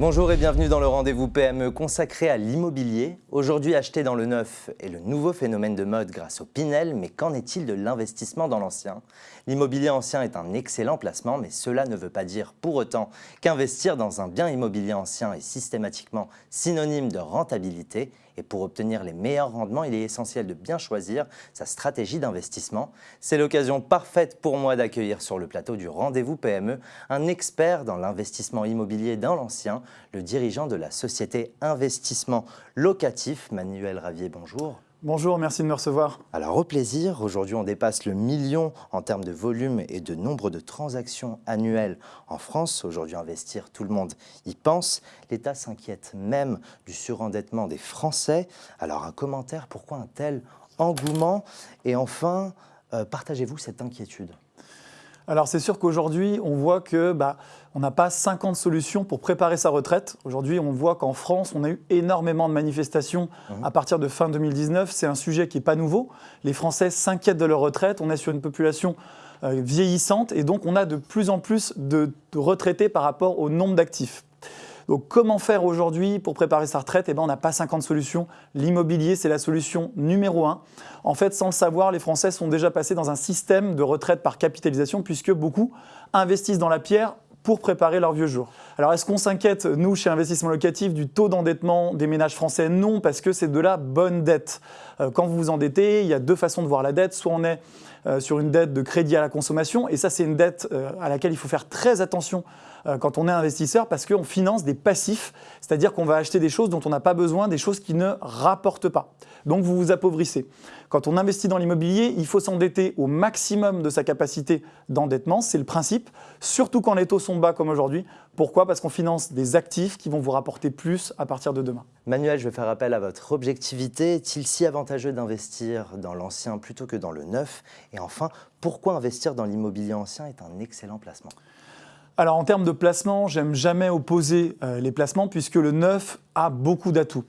Bonjour et bienvenue dans le rendez-vous PME consacré à l'immobilier. Aujourd'hui, acheter dans le neuf est le nouveau phénomène de mode grâce au Pinel, mais qu'en est-il de l'investissement dans l'ancien? L'immobilier ancien est un excellent placement, mais cela ne veut pas dire pour autant qu'investir dans un bien immobilier ancien est systématiquement synonyme de rentabilité. Et pour obtenir les meilleurs rendements, il est essentiel de bien choisir sa stratégie d'investissement. C'est l'occasion parfaite pour moi d'accueillir sur le plateau du rendez-vous PME un expert dans l'investissement immobilier dans l'ancien, le dirigeant de la société Investissement Locatif, Manuel Ravier. Bonjour. Bonjour, merci de me recevoir. Alors au plaisir, aujourd'hui on dépasse le million en termes de volume et de nombre de transactions annuelles en France. Aujourd'hui investir, tout le monde y pense. L'État s'inquiète même du surendettement des Français. Alors un commentaire, pourquoi un tel engouement? Et enfin, euh, partagez-vous cette inquiétude? Alors c'est sûr qu'aujourd'hui, on voit que bah, on n'a pas 50 solutions pour préparer sa retraite. Aujourd'hui, on voit qu'en France, on a eu énormément de manifestations mmh. à partir de fin 2019. C'est un sujet qui n'est pas nouveau. Les Français s'inquiètent de leur retraite. On est sur une population euh, vieillissante et donc on a de plus en plus de retraités par rapport au nombre d'actifs. Donc comment faire aujourd'hui pour préparer sa retraite? Eh bien, on n'a pas 50 solutions. L'immobilier, c'est la solution numéro un. En fait, sans le savoir, les Français sont déjà passés dans un système de retraite par capitalisation puisque beaucoup investissent dans la pierre pour préparer leur vieux jour. Alors est-ce qu'on s'inquiète, nous, chez Investissement Locatif, du taux d'endettement des ménages français? Non, parce que c'est de la bonne dette. Euh, quand vous vous endettez, il y a deux façons de voir la dette. Soit on est euh, sur une dette de crédit à la consommation, et ça c'est une dette euh, à laquelle il faut faire très attention quand on est investisseur parce qu'on finance des passifs, c'est-à-dire qu'on va acheter des choses dont on n'a pas besoin, des choses qui ne rapportent pas. Donc vous vous appauvrissez. Quand on investit dans l'immobilier, il faut s'endetter au maximum de sa capacité d'endettement, c'est le principe, surtout quand les taux sont bas comme aujourd'hui. Pourquoi? Parce qu'on finance des actifs qui vont vous rapporter plus à partir de demain. Manuel, je vais faire appel à votre objectivité. Est-il si avantageux d'investir dans l'ancien plutôt que dans le neuf? Et enfin, pourquoi investir dans l'immobilier ancien est un excellent placement? Alors en termes de placement, j'aime jamais opposer euh, les placements puisque le neuf a beaucoup d'atouts.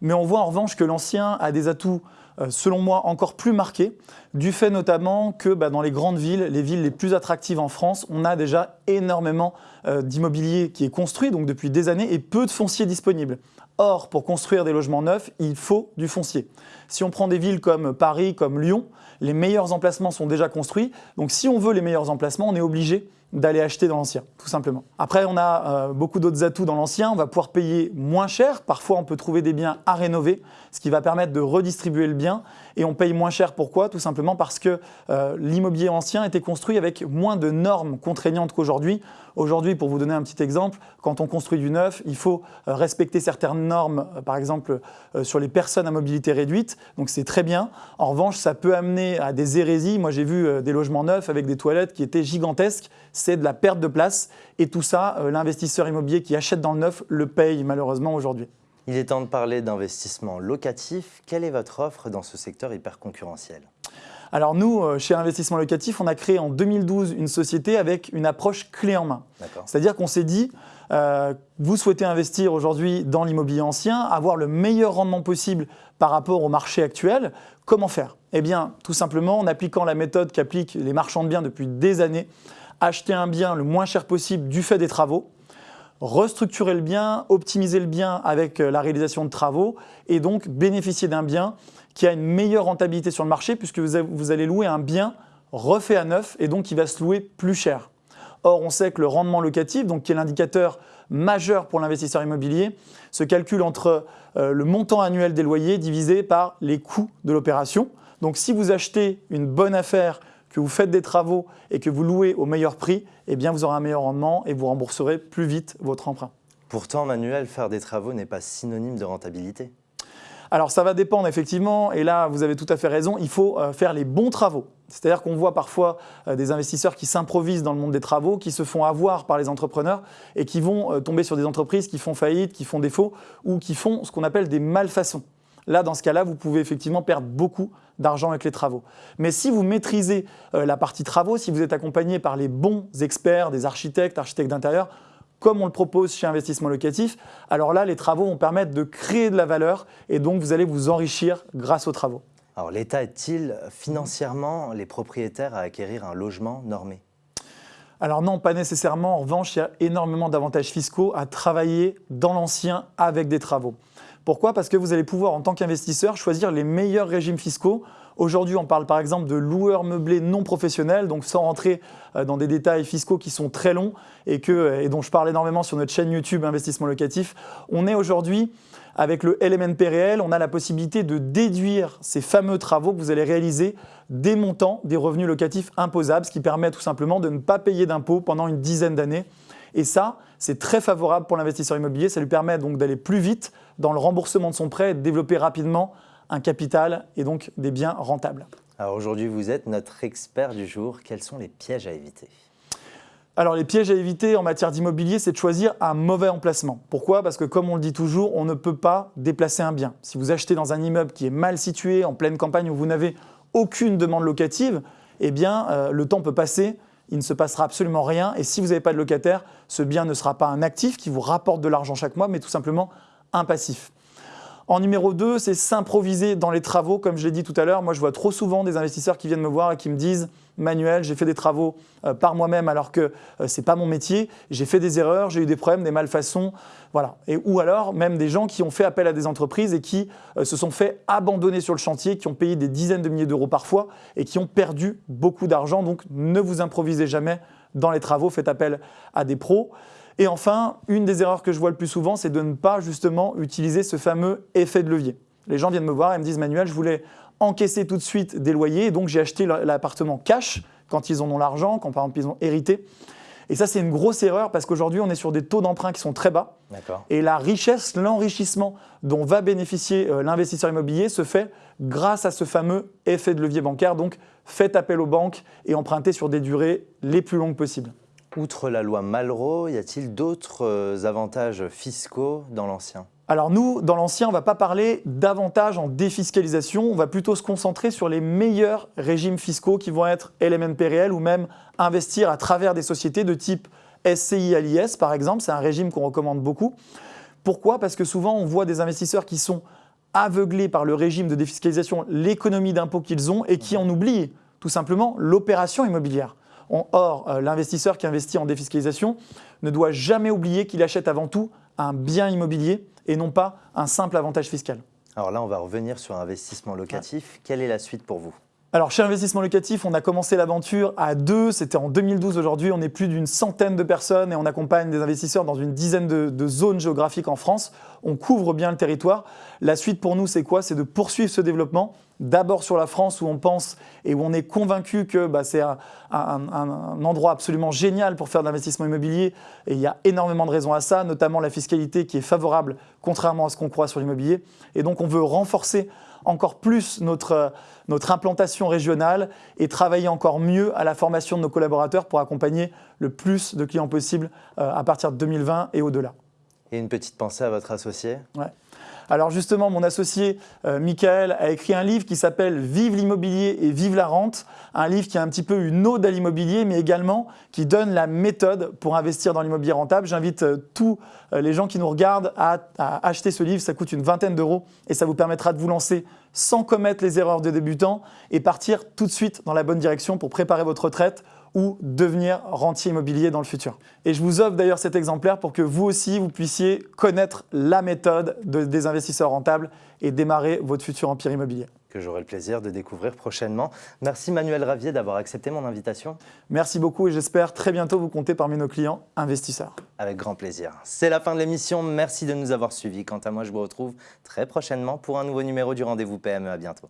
Mais on voit en revanche que l'ancien a des atouts, euh, selon moi, encore plus marqués, du fait notamment que bah, dans les grandes villes, les villes les plus attractives en France, on a déjà énormément euh, d'immobilier qui est construit, donc depuis des années, et peu de foncier disponible. Or, pour construire des logements neufs, il faut du foncier. Si on prend des villes comme Paris, comme Lyon, les meilleurs emplacements sont déjà construits. Donc si on veut les meilleurs emplacements, on est obligé d'aller acheter dans l'ancien, tout simplement. Après, on a euh, beaucoup d'autres atouts dans l'ancien. On va pouvoir payer moins cher. Parfois, on peut trouver des biens à rénover, ce qui va permettre de redistribuer le bien. Et on paye moins cher. Pourquoi? Tout simplement parce que euh, l'immobilier ancien était construit avec moins de normes contraignantes qu'aujourd'hui. Aujourd'hui, pour vous donner un petit exemple, quand on construit du neuf, il faut euh, respecter certaines normes, par exemple sur les personnes à mobilité réduite. Donc c'est très bien. En revanche, ça peut amener à des hérésies. Moi, j'ai vu des logements neufs avec des toilettes qui étaient gigantesques c'est de la perte de place. Et tout ça, euh, l'investisseur immobilier qui achète dans le neuf le paye malheureusement aujourd'hui. Il est temps de parler d'investissement locatif. Quelle est votre offre dans ce secteur hyper concurrentiel? Alors nous, euh, chez Investissement Locatif, on a créé en 2012 une société avec une approche clé en main. C'est-à-dire qu'on s'est dit, euh, vous souhaitez investir aujourd'hui dans l'immobilier ancien, avoir le meilleur rendement possible par rapport au marché actuel, comment faire? Eh bien, tout simplement en appliquant la méthode qu'appliquent les marchands de biens depuis des années, acheter un bien le moins cher possible du fait des travaux, restructurer le bien, optimiser le bien avec euh, la réalisation de travaux et donc bénéficier d'un bien qui a une meilleure rentabilité sur le marché puisque vous allez louer un bien refait à neuf et donc qui va se louer plus cher. Or, on sait que le rendement locatif, donc qui est l'indicateur majeur pour l'investisseur immobilier, se calcule entre euh, le montant annuel des loyers divisé par les coûts de l'opération. Donc si vous achetez une bonne affaire que vous faites des travaux et que vous louez au meilleur prix, eh bien vous aurez un meilleur rendement et vous rembourserez plus vite votre emprunt. Pourtant, Manuel, faire des travaux n'est pas synonyme de rentabilité. Alors ça va dépendre effectivement, et là vous avez tout à fait raison, il faut euh, faire les bons travaux. C'est-à-dire qu'on voit parfois euh, des investisseurs qui s'improvisent dans le monde des travaux, qui se font avoir par les entrepreneurs et qui vont euh, tomber sur des entreprises qui font faillite, qui font défaut ou qui font ce qu'on appelle des malfaçons. Là, dans ce cas-là, vous pouvez effectivement perdre beaucoup d'argent avec les travaux. Mais si vous maîtrisez euh, la partie travaux, si vous êtes accompagné par les bons experts, des architectes, architectes d'intérieur, comme on le propose chez Investissement Locatif, alors là, les travaux vont permettre de créer de la valeur et donc vous allez vous enrichir grâce aux travaux. Alors l'État est il financièrement les propriétaires à acquérir un logement normé? Alors non, pas nécessairement. En revanche, il y a énormément d'avantages fiscaux à travailler dans l'ancien avec des travaux. Pourquoi? Parce que vous allez pouvoir, en tant qu'investisseur, choisir les meilleurs régimes fiscaux. Aujourd'hui, on parle par exemple de loueurs meublés non professionnels, donc sans rentrer euh, dans des détails fiscaux qui sont très longs et, que, et dont je parle énormément sur notre chaîne YouTube Investissement Locatif. On est aujourd'hui avec le LMNP réel, on a la possibilité de déduire ces fameux travaux que vous allez réaliser des montants des revenus locatifs imposables, ce qui permet tout simplement de ne pas payer d'impôts pendant une dizaine d'années. Et ça, c'est très favorable pour l'investisseur immobilier. Ça lui permet donc d'aller plus vite dans le remboursement de son prêt et de développer rapidement un capital et donc des biens rentables. Alors aujourd'hui, vous êtes notre expert du jour. Quels sont les pièges à éviter? Alors les pièges à éviter en matière d'immobilier, c'est de choisir un mauvais emplacement. Pourquoi? Parce que comme on le dit toujours, on ne peut pas déplacer un bien. Si vous achetez dans un immeuble qui est mal situé, en pleine campagne où vous n'avez aucune demande locative, eh bien euh, le temps peut passer, il ne se passera absolument rien. Et si vous n'avez pas de locataire, ce bien ne sera pas un actif qui vous rapporte de l'argent chaque mois, mais tout simplement un passif. En numéro 2, c'est s'improviser dans les travaux. Comme je l'ai dit tout à l'heure, moi je vois trop souvent des investisseurs qui viennent me voir et qui me disent Manuel, j'ai fait des travaux euh, par moi-même alors que euh, ce n'est pas mon métier, j'ai fait des erreurs, j'ai eu des problèmes, des malfaçons. Voilà. Et, ou alors même des gens qui ont fait appel à des entreprises et qui euh, se sont fait abandonner sur le chantier, qui ont payé des dizaines de milliers d'euros parfois et qui ont perdu beaucoup d'argent. Donc ne vous improvisez jamais dans les travaux, faites appel à des pros. Et enfin, une des erreurs que je vois le plus souvent, c'est de ne pas justement utiliser ce fameux effet de levier. Les gens viennent me voir et me disent Manuel, je voulais encaisser tout de suite des loyers, et donc j'ai acheté l'appartement cash quand ils en ont l'argent, quand par exemple ils ont hérité. Et ça, c'est une grosse erreur parce qu'aujourd'hui, on est sur des taux d'emprunt qui sont très bas. Et la richesse, l'enrichissement dont va bénéficier euh, l'investisseur immobilier se fait grâce à ce fameux effet de levier bancaire. Donc, faites appel aux banques et empruntez sur des durées les plus longues possibles. Outre la loi Malraux, y a-t-il d'autres euh, avantages fiscaux dans l'ancien? Alors nous, dans l'ancien, on ne va pas parler davantage en défiscalisation, on va plutôt se concentrer sur les meilleurs régimes fiscaux qui vont être LMNP ou même investir à travers des sociétés de type SCI à par exemple, c'est un régime qu'on recommande beaucoup. Pourquoi? Parce que souvent on voit des investisseurs qui sont aveuglés par le régime de défiscalisation, l'économie d'impôt qu'ils ont et qui en oublient tout simplement l'opération immobilière. Or, euh, l'investisseur qui investit en défiscalisation ne doit jamais oublier qu'il achète avant tout un bien immobilier et non pas un simple avantage fiscal. Alors là, on va revenir sur investissement locatif. Quelle est la suite pour vous? Alors chez Investissement Locatif, on a commencé l'aventure à deux, c'était en 2012. Aujourd'hui, on est plus d'une centaine de personnes et on accompagne des investisseurs dans une dizaine de, zones géographiques en France. On couvre bien le territoire. La suite pour nous, c'est quoi? C'est de poursuivre ce développement. D'abord sur la France où on pense et où on est convaincu que bah, c'est un, un, endroit absolument génial pour faire de l'investissement immobilier. Et il y a énormément de raisons à ça, notamment la fiscalité qui est favorable contrairement à ce qu'on croit sur l'immobilier. Et donc on veut renforcer encore plus notre, notre implantation régionale et travailler encore mieux à la formation de nos collaborateurs pour accompagner le plus de clients possible euh, à partir de 2020 et au-delà. Et une petite pensée à votre associé? Ouais. Alors justement, mon associé euh, Michael a écrit un livre qui s'appelle Vive l'immobilier et vive la rente, un livre qui a un petit peu une ode à l'immobilier, mais également qui donne la méthode pour investir dans l'immobilier rentable. J'invite euh, tous euh, les gens qui nous regardent à, acheter ce livre, ça coûte une vingtaine d'euros et ça vous permettra de vous lancer sans commettre les erreurs de débutants et partir tout de suite dans la bonne direction pour préparer votre retraite ou devenir rentier immobilier dans le futur. Et je vous offre d'ailleurs cet exemplaire pour que vous aussi, vous puissiez connaître la méthode des investisseurs rentables et démarrer votre futur empire immobilier. Que j'aurai le plaisir de découvrir prochainement. Merci Manuel Ravier d'avoir accepté mon invitation. Merci beaucoup et j'espère très bientôt vous compter parmi nos clients investisseurs. Avec grand plaisir. C'est la fin de l'émission. Merci de nous avoir suivis. Quant à moi, je vous retrouve très prochainement pour un nouveau numéro du Rendez-vous PME. À bientôt.